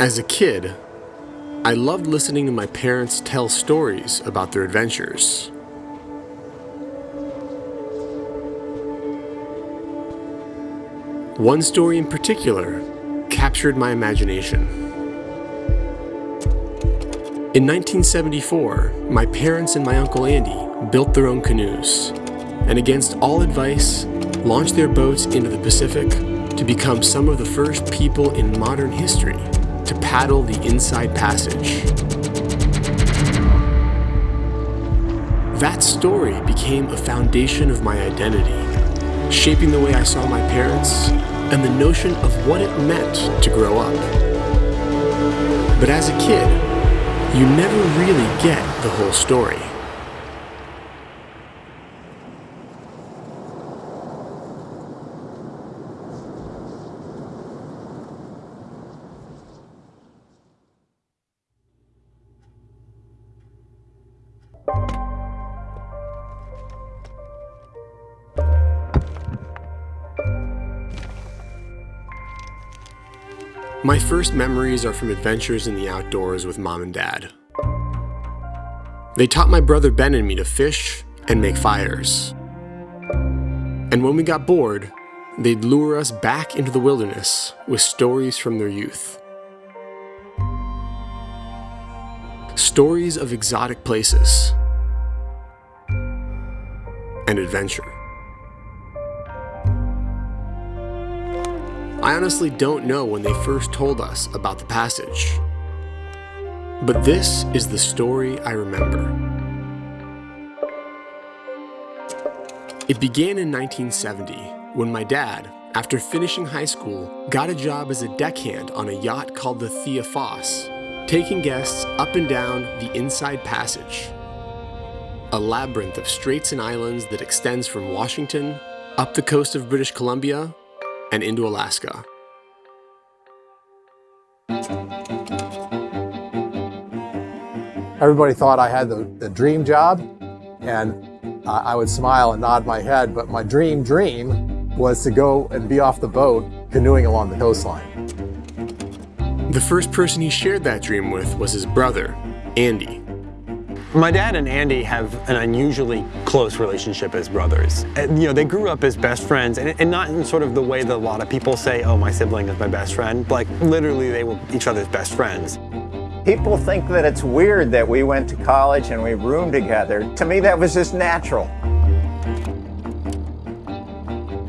As a kid, I loved listening to my parents tell stories about their adventures. One story in particular captured my imagination. In 1974, my parents and my Uncle Andy built their own canoes, and against all advice, launched their boats into the Pacific to become some of the first people in modern history to paddle the Inside Passage. That story became a foundation of my identity, shaping the way I saw my parents and the notion of what it meant to grow up. But as a kid, you never really get the whole story. My first memories are from adventures in the outdoors with mom and dad. They taught my brother Ben and me to fish and make fires. And when we got bored, they'd lure us back into the wilderness with stories from their youth. Stories of exotic places and adventure. I honestly don't know when they first told us about the passage. But this is the story I remember. It began in 1970 when my dad, after finishing high school, got a job as a deckhand on a yacht called the Thea Foss, taking guests up and down the Inside Passage, a labyrinth of straits and islands that extends from Washington up the coast of British Columbia and into Alaska. Everybody thought I had the, the dream job, and I would smile and nod my head, but my dream dream was to go and be off the boat canoeing along the coastline. The first person he shared that dream with was his brother, Andy. My dad and Andy have an unusually close relationship as brothers. And, you know, they grew up as best friends, and, and, not in sort of the way that a lot of people say, oh, my sibling is my best friend. Like, literally, they were each other's best friends. People think that it's weird that we went to college and we roomed together. To me, that was just natural.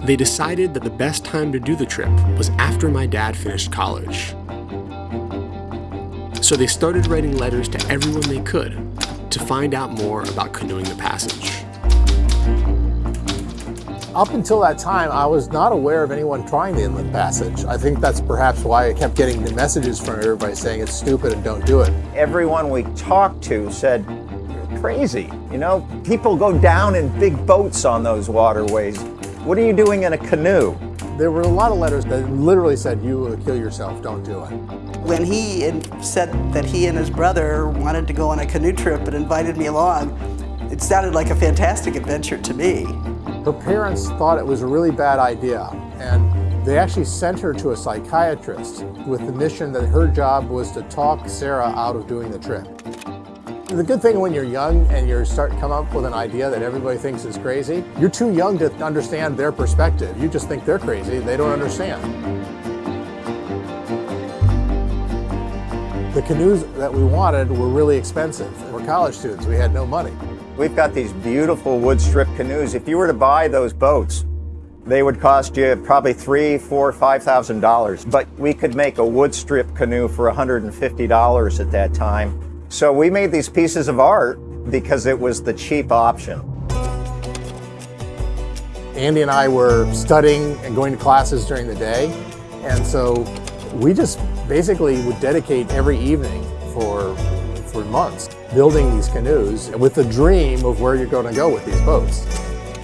They decided that the best time to do the trip was after my dad finished college. So they started writing letters to everyone they could to find out more about canoeing the passage. Up until that time, I was not aware of anyone trying the Inland Passage. I think that's perhaps why I kept getting the messages from everybody saying it's stupid and don't do it. Everyone we talked to said, you're crazy. You know, people go down in big boats on those waterways. What are you doing in a canoe? There were a lot of letters that literally said, you will kill yourself, don't do it. When he said that he and his brother wanted to go on a canoe trip and invited me along, it sounded like a fantastic adventure to me. Her parents thought it was a really bad idea, and they actually sent her to a psychiatrist with the mission that her job was to talk Sarah out of doing the trip. The good thing when you're young and you start come up with an idea that everybody thinks is crazy, you're too young to understand their perspective. You just think they're crazy, they don't understand. The canoes that we wanted were really expensive. We're college students, we had no money. We've got these beautiful wood strip canoes. If you were to buy those boats, they would cost you probably three, four, five thousand dollars. But we could make a wood strip canoe for $150 at that time. So we made these pieces of art because it was the cheap option. Andy and I were studying and going to classes during the day. And so we just basically would dedicate every evening for, for months building these canoes with the dream of where you're going to go with these boats.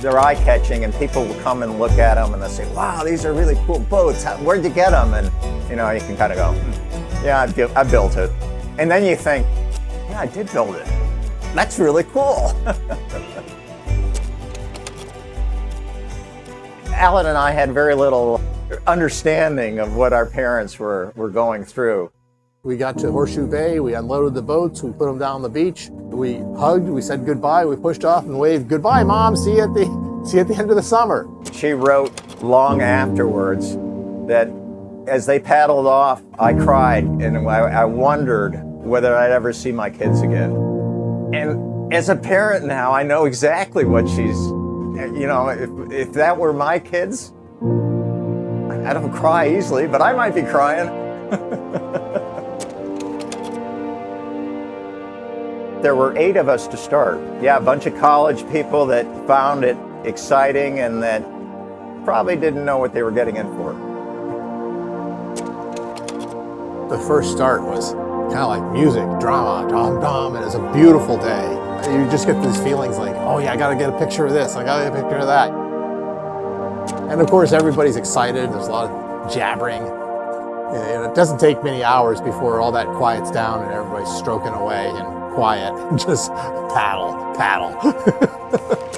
They're eye-catching and people will come and look at them and they'll say, wow, these are really cool boats. Where'd you get them? And, you know, you can kind of go, hmm, yeah, I, I built it. And then you think, yeah, I did build it. That's really cool. Alan and I had very little understanding of what our parents were, were going through. We got to Horseshoe Bay, we unloaded the boats, we put them down on the beach, we hugged, we said goodbye, we pushed off and waved, goodbye mom, see you at the, see you at the end of the summer. She wrote long afterwards that as they paddled off, I cried and I, I wondered whether I'd ever see my kids again. And as a parent now, I know exactly what she's, you know, if, if that were my kids, I don't cry easily, but I might be crying. there were eight of us to start. Yeah, a bunch of college people that found it exciting and that probably didn't know what they were getting in for. The first start was kind of like music, drama, dom dom, and it's a beautiful day. You just get these feelings like, oh yeah, I gotta get a picture of this, I gotta get a picture of that. And of course, everybody's excited, there's a lot of jabbering. And it doesn't take many hours before all that quiets down and everybody's stroking away and quiet. Just paddle, paddle.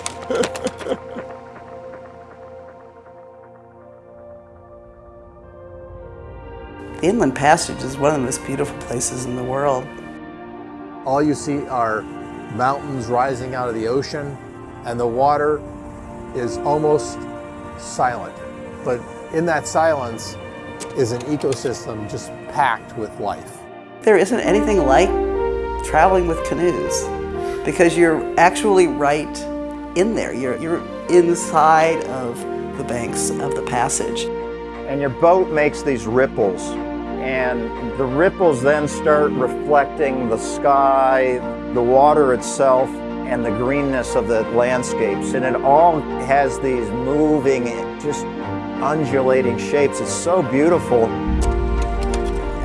The Inland Passage is one of the most beautiful places in the world. All you see are mountains rising out of the ocean and the water is almost silent. But in that silence is an ecosystem just packed with life. There isn't anything like traveling with canoes because you're actually right in there. You're, you're inside of the banks of the passage. And your boat makes these ripples and the ripples then start reflecting the sky, the water itself, and the greenness of the landscapes. And it all has these moving, just undulating shapes. It's so beautiful.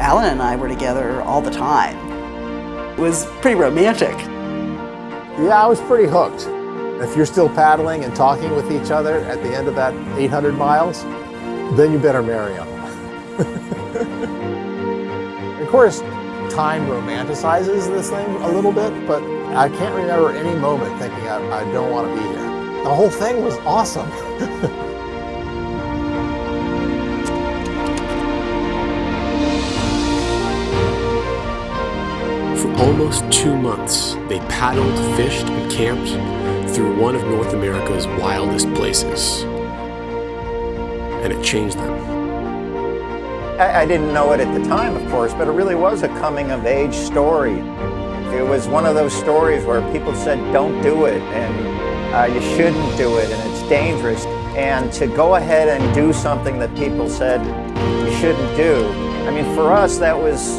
Alan and I were together all the time. It was pretty romantic. Yeah, I was pretty hooked. If you're still paddling and talking with each other at the end of that 800 miles, then you better marry them. of course, time romanticizes this thing a little bit, but I can't remember any moment thinking I, I don't want to be here. The whole thing was awesome. For almost two months, they paddled, fished, and camped through one of North America's wildest places. And it changed them. I, I didn't know it at the time, of course, but it really was a coming of age story. It was one of those stories where people said, don't do it, and uh, you shouldn't do it, and it's dangerous. And to go ahead and do something that people said you shouldn't do, I mean, for us, that was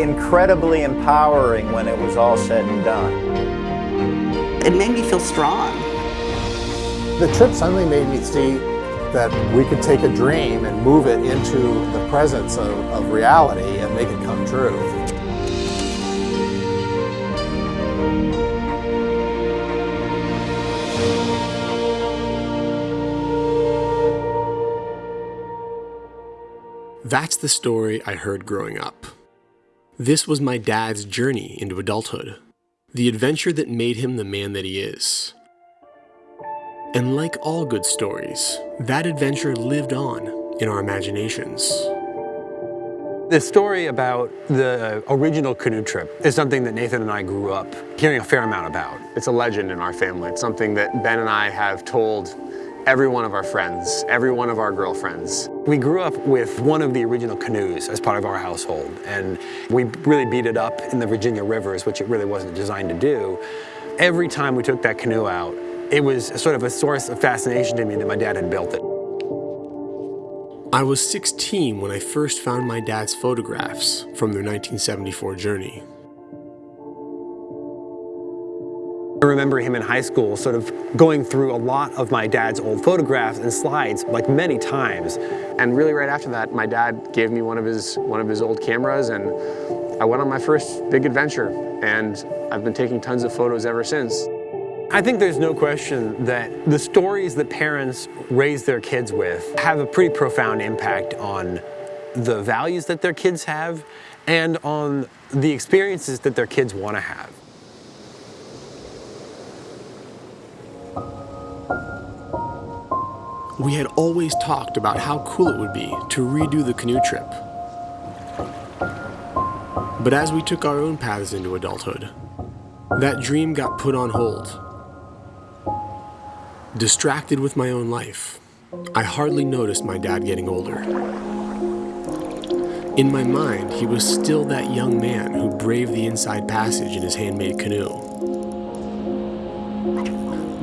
incredibly empowering when it was all said and done. It made me feel strong. The trip suddenly made me see that we could take a dream and move it into the presence of, of reality and make it come true. That's the story I heard growing up. This was my dad's journey into adulthood, the adventure that made him the man that he is. And like all good stories, that adventure lived on in our imaginations. The story about the original canoe trip is something that Nathan and I grew up hearing a fair amount about. It's a legend in our family. It's something that Ben and I have told every one of our friends, every one of our girlfriends. We grew up with one of the original canoes as part of our household, and we really beat it up in the Virginia rivers, which it really wasn't designed to do. Every time we took that canoe out, it was sort of a source of fascination to me that my dad had built it. I was 16 when I first found my dad's photographs from their 1974 journey. I remember him in high school sort of going through a lot of my dad's old photographs and slides like many times. And really right after that, my dad gave me one of his, one of his old cameras and I went on my first big adventure and I've been taking tons of photos ever since. I think there's no question that the stories that parents raise their kids with have a pretty profound impact on the values that their kids have and on the experiences that their kids want to have. We had always talked about how cool it would be to redo the canoe trip. But as we took our own paths into adulthood, that dream got put on hold. Distracted with my own life, I hardly noticed my dad getting older. In my mind, he was still that young man who braved the inside passage in his handmade canoe.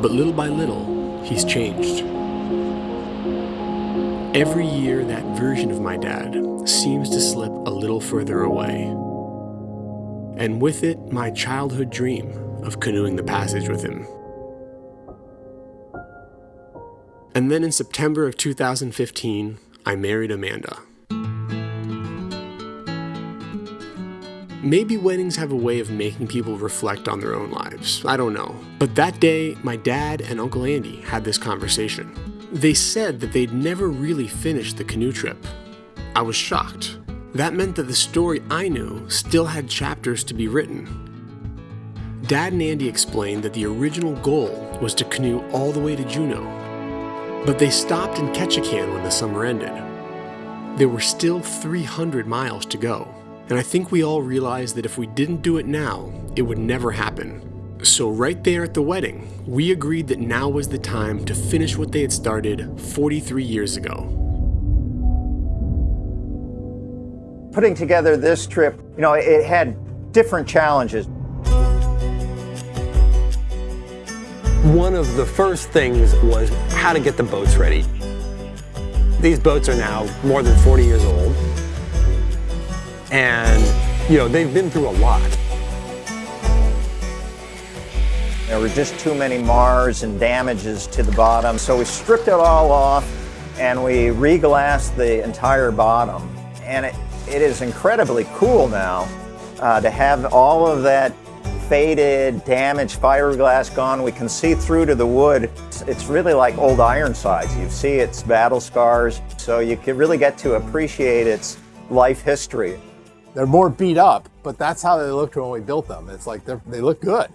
But little by little, he's changed. Every year, that version of my dad seems to slip a little further away. And with it, my childhood dream of canoeing the passage with him. And then in September of 2015, I married Amanda. Maybe weddings have a way of making people reflect on their own lives. I don't know. But that day, my dad and Uncle Andy had this conversation. They said that they'd never really finished the canoe trip. I was shocked. That meant that the story I knew still had chapters to be written. Dad and Andy explained that the original goal was to canoe all the way to Juneau, but they stopped in Ketchikan when the summer ended. There were still 300 miles to go. And I think we all realized that if we didn't do it now, it would never happen. So, right there at the wedding, we agreed that now was the time to finish what they had started 43 years ago. Putting together this trip, you know, it had different challenges. One of the first things was how to get the boats ready. These boats are now more than 40 years old. And, you know, they've been through a lot. There were just too many mars and damages to the bottom, so we stripped it all off and we reglassed the entire bottom. And it, it is incredibly cool now uh, to have all of that faded, damaged fiberglass gone. We can see through to the wood. It's, it's really like old Ironsides. You see its battle scars, so you can really get to appreciate its life history. They're more beat up, but that's how they looked when we built them. It's like they look good.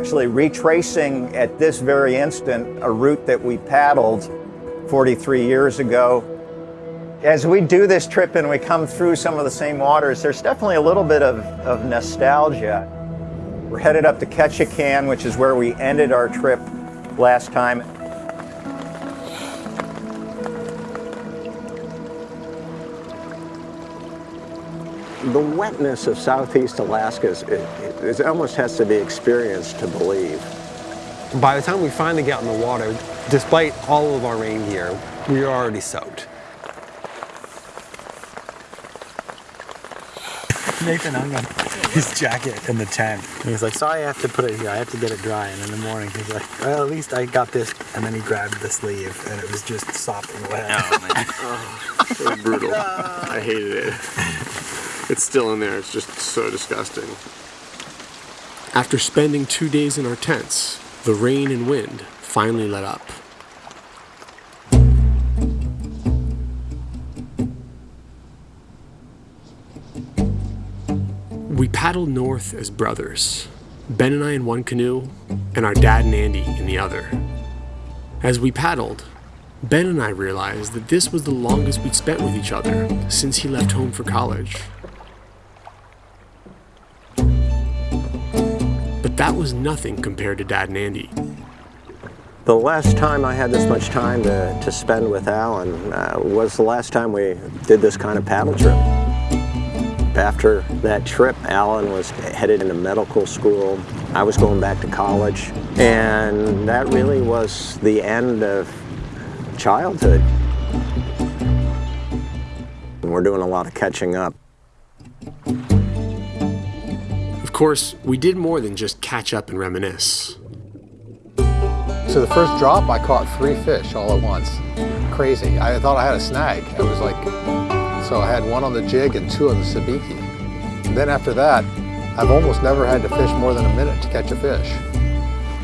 Actually retracing at this very instant a route that we paddled 43 years ago. As we do this trip and we come through some of the same waters, there's definitely a little bit of, of nostalgia. We're headed up to Ketchikan, which is where we ended our trip last time. The wetness of southeast Alaska is, it, it almost has to be experienced to believe. By the time we finally get in the water, despite all of our rain gear, we are already soaked. Nathan hung on his jacket in the tent. And he's like, sorry I have to put it here. I have to get it dry. And in the morning, he's like, well, at least I got this. And then he grabbed the sleeve and it was just soft and wet. Oh, man. oh, so brutal. I hated it. It's still in there. It's just so disgusting. After spending two days in our tents, the rain and wind finally let up. We paddled north as brothers, Ben and I in one canoe, and our dad and Andy in the other. As we paddled, Ben and I realized that this was the longest we'd spent with each other since he left home for college. That was nothing compared to Dad and Andy. The last time I had this much time to, to spend with Alan uh, was the last time we did this kind of paddle trip. After that trip, Alan was headed into medical school. I was going back to college. And that really was the end of childhood. We're doing a lot of catching up. Of course, we did more than just catch up and reminisce. So the first drop, I caught three fish all at once. Crazy. I thought I had a snag. It was like, so I had one on the jig and two on the sabiki. And then after that, I've almost never had to fish more than a minute to catch a fish.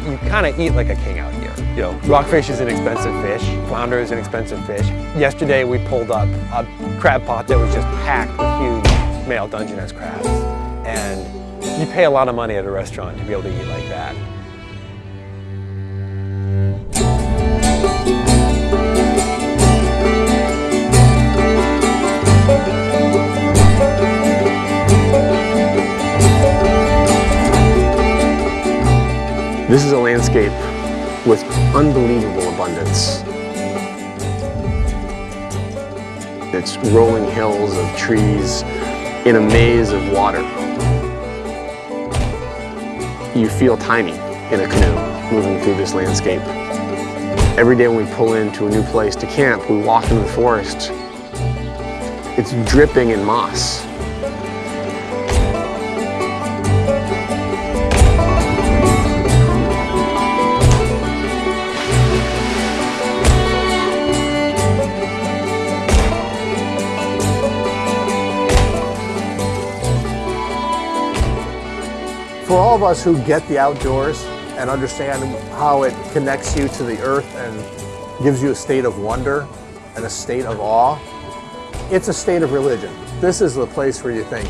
you kind of eat like a king out here. You know, rockfish is an expensive fish, flounder is an expensive fish. Yesterday we pulled up a crab pot that was just packed with huge male Dungeness crabs. And you pay a lot of money at a restaurant to be able to eat like that. This is a landscape with unbelievable abundance. It's rolling hills of trees in a maze of water. You feel tiny in a canoe moving through this landscape. Every day when we pull into a new place to camp, we walk into the forest. It's dripping in moss. For all of us who get the outdoors and understand how it connects you to the earth and gives you a state of wonder and a state of awe, it's a state of religion. This is the place where you think,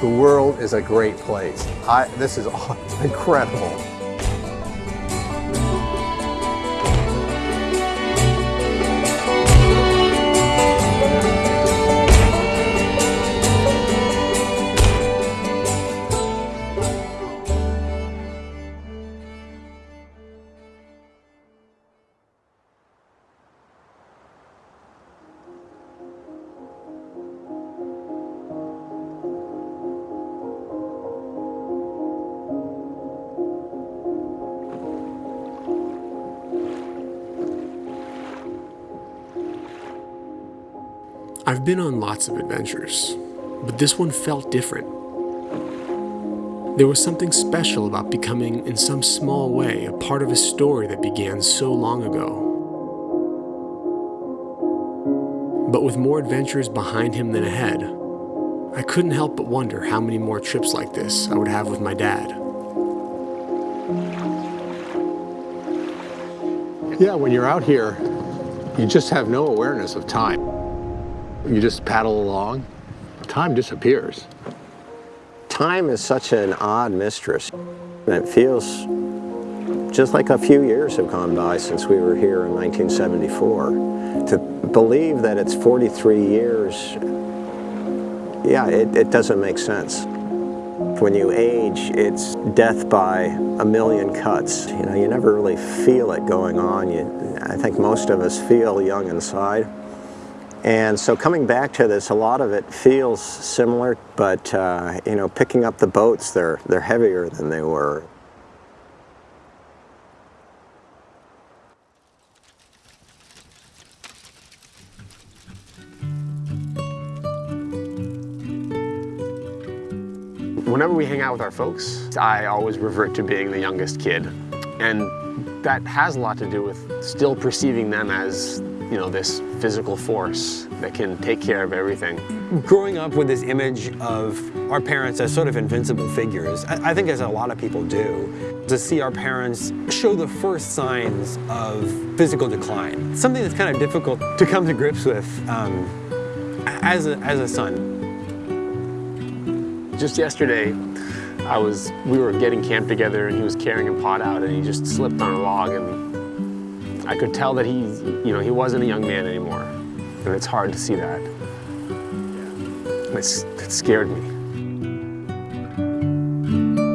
the world is a great place. I, this is incredible. I've been on lots of adventures, but this one felt different. There was something special about becoming, in some small way, a part of a story that began so long ago. But with more adventures behind him than ahead, I couldn't help but wonder how many more trips like this I would have with my dad. Yeah, when you're out here, you just have no awareness of time. You just paddle along, time disappears. Time is such an odd mistress. It feels just like a few years have gone by since we were here in 1974. To believe that it's 43 years, yeah, it, it doesn't make sense. When you age, it's death by a million cuts. You know, you never really feel it going on. You, I think most of us feel young inside. And so coming back to this, a lot of it feels similar, but uh, you know, picking up the boats, they're, they're heavier than they were. Whenever we hang out with our folks, I always revert to being the youngest kid. And that has a lot to do with still perceiving them as you know, this physical force that can take care of everything. Growing up with this image of our parents as sort of invincible figures, I, I think as a lot of people do, to see our parents show the first signs of physical decline. Something that's kind of difficult to come to grips with um, as, a, as a son. Just yesterday, I was, we were getting camp together and he was carrying a pot out and he just slipped on a log and I could tell that he, you know, he wasn't a young man anymore. And it's hard to see that. It's, it scared me.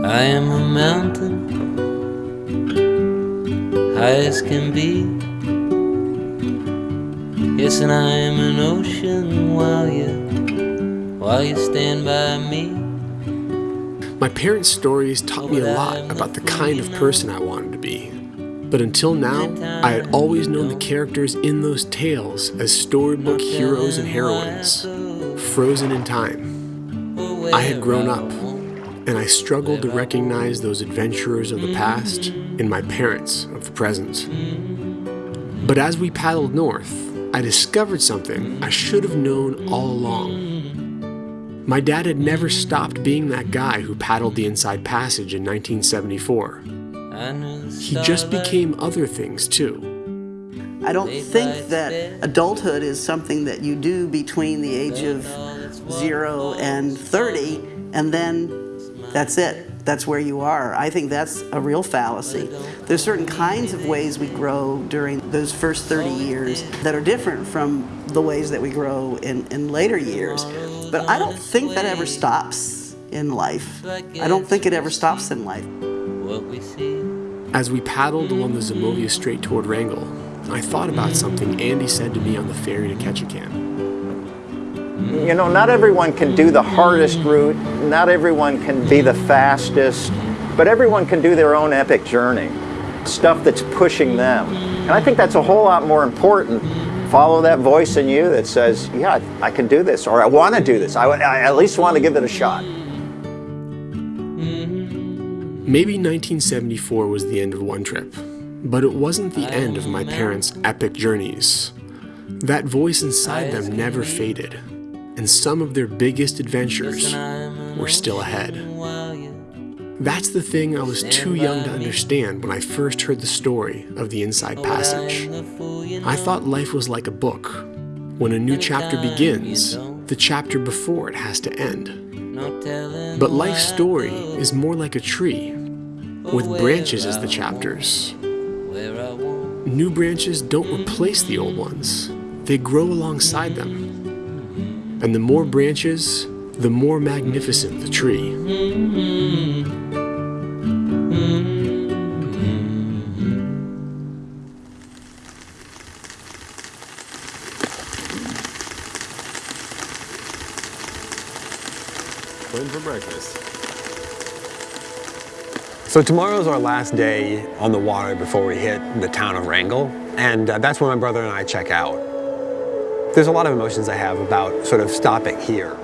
I am a mountain, high as can be. Yes, and I am an ocean while you, while you stand by me. My parents' stories taught me a lot about the kind of person I wanted to be. But until now, I had always known the characters in those tales as storybook heroes and heroines, frozen in time. I had grown up, and I struggled to recognize those adventurers of the past mm-hmm. in my parents of the present. Mm-hmm. But as we paddled north, I discovered something I should have known all along. Mm-hmm. My dad had never stopped being that guy who paddled the Inside Passage in 1974. He just became other things too. I don't think that adulthood is something that you do between the age of zero and 30 and then that's it. That's where you are. I think that's a real fallacy. There's certain kinds of ways we grow during those first 30 years that are different from the ways that we grow in, in later years. But I don't think that ever stops in life. I don't think it ever stops in life. As we paddled along the Zimovia Strait toward Wrangell, I thought about something Andy said to me on the ferry to Ketchikan. You know, not everyone can do the hardest route, not everyone can be the fastest, but everyone can do their own epic journey. Stuff that's pushing them. And I think that's a whole lot more important. Follow that voice in you that says, yeah, I can do this, or I want to do this. I, I at least want to give it a shot. Maybe 1974 was the end of one trip, but it wasn't the end of my parents' epic journeys. That voice inside them never faded, and some of their biggest adventures were still ahead. That's the thing I was too young to understand when I first heard the story of the Inside Passage. I thought life was like a book. When a new chapter begins, the chapter before it has to end. But life's story is more like a tree, with branches as the chapters. New branches don't replace the old ones, they grow alongside them. And the more branches, the more magnificent the tree. Going for breakfast. So tomorrow's our last day on the water before we hit the town of Wrangell, and uh, that's where my brother and I check out. There's a lot of emotions I have about sort of stopping here.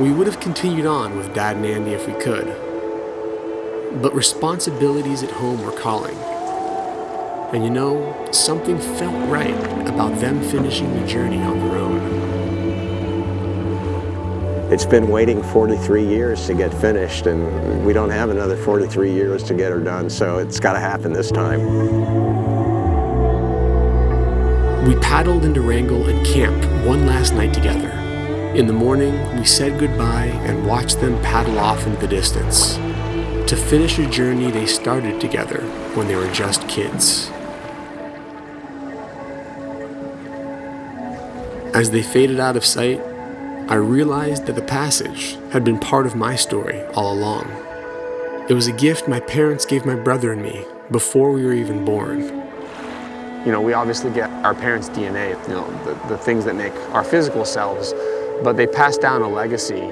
We would have continued on with Dad and Andy if we could, but responsibilities at home were calling. And you know, something felt right about them finishing the journey on their own. It's been waiting 43 years to get finished, and we don't have another 43 years to get her done, so it's got to happen this time. We paddled into Wrangell and camped one last night together. In the morning, we said goodbye and watched them paddle off into the distance to finish a journey they started together when they were just kids. As they faded out of sight, I realized that the passage had been part of my story all along. It was a gift my parents gave my brother and me before we were even born. You know, we obviously get our parents' DNA, you know, the, the things that make our physical selves, but they pass down a legacy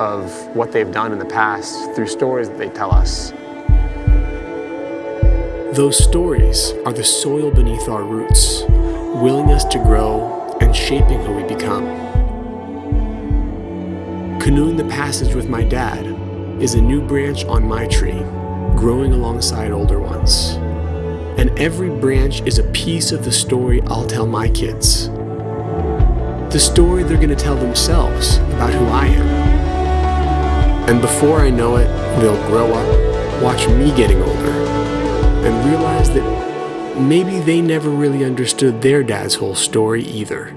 of what they've done in the past through stories that they tell us. Those stories are the soil beneath our roots, willing us to grow and shaping who we become. Canoeing the passage with my dad is a new branch on my tree, growing alongside older ones. And every branch is a piece of the story I'll tell my kids. The story they're going to tell themselves about who I am. And before I know it, they'll grow up, watch me getting older, and realize that maybe they never really understood their dad's whole story either.